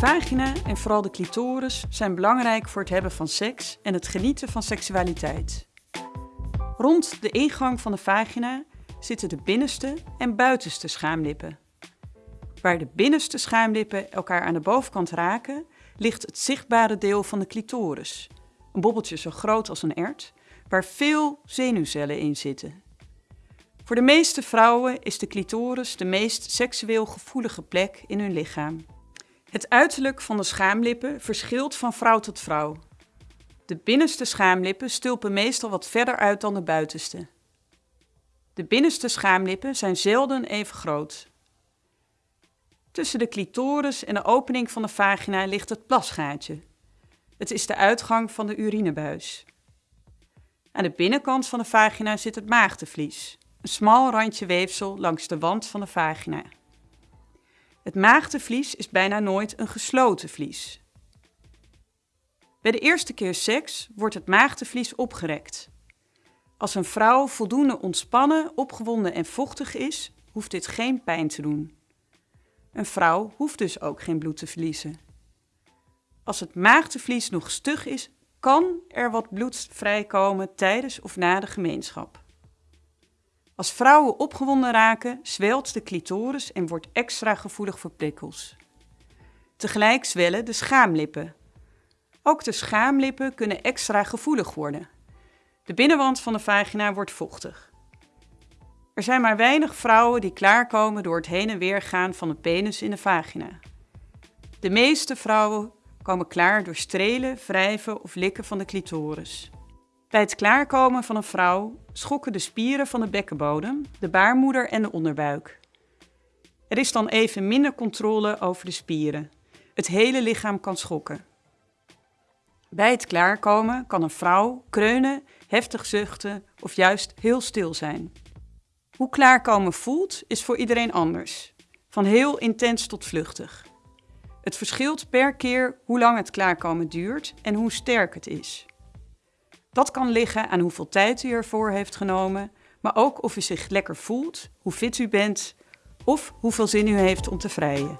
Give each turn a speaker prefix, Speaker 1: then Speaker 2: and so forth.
Speaker 1: vagina en vooral de clitoris zijn belangrijk voor het hebben van seks en het genieten van seksualiteit. Rond de ingang van de vagina zitten de binnenste en buitenste schaamlippen. Waar de binnenste schaamlippen elkaar aan de bovenkant raken, ligt het zichtbare deel van de clitoris, een bobbeltje zo groot als een ert, waar veel zenuwcellen in zitten. Voor de meeste vrouwen is de clitoris de meest seksueel gevoelige plek in hun lichaam. Het uiterlijk van de schaamlippen verschilt van vrouw tot vrouw. De binnenste schaamlippen stulpen meestal wat verder uit dan de buitenste. De binnenste schaamlippen zijn zelden even groot. Tussen de clitoris en de opening van de vagina ligt het plasgaatje. Het is de uitgang van de urinebuis. Aan de binnenkant van de vagina zit het maagdenvlies, een smal randje weefsel langs de wand van de vagina. Het maagdenvlies is bijna nooit een gesloten vlies. Bij de eerste keer seks wordt het maagdenvlies opgerekt. Als een vrouw voldoende ontspannen, opgewonden en vochtig is, hoeft dit geen pijn te doen. Een vrouw hoeft dus ook geen bloed te verliezen. Als het maagdenvlies nog stug is, kan er wat bloed vrijkomen tijdens of na de gemeenschap. Als vrouwen opgewonden raken, zwelt de clitoris en wordt extra gevoelig voor prikkels. Tegelijk zwellen de schaamlippen. Ook de schaamlippen kunnen extra gevoelig worden. De binnenwand van de vagina wordt vochtig. Er zijn maar weinig vrouwen die klaarkomen door het heen en weer gaan van de penis in de vagina. De meeste vrouwen komen klaar door strelen, wrijven of likken van de clitoris. Bij het klaarkomen van een vrouw schokken de spieren van de bekkenbodem, de baarmoeder en de onderbuik. Er is dan even minder controle over de spieren. Het hele lichaam kan schokken. Bij het klaarkomen kan een vrouw kreunen, heftig zuchten of juist heel stil zijn. Hoe klaarkomen voelt is voor iedereen anders, van heel intens tot vluchtig. Het verschilt per keer hoe lang het klaarkomen duurt en hoe sterk het is. Dat kan liggen aan hoeveel tijd u ervoor heeft genomen, maar ook of u zich lekker voelt, hoe fit u bent of hoeveel zin u heeft om te vrijen.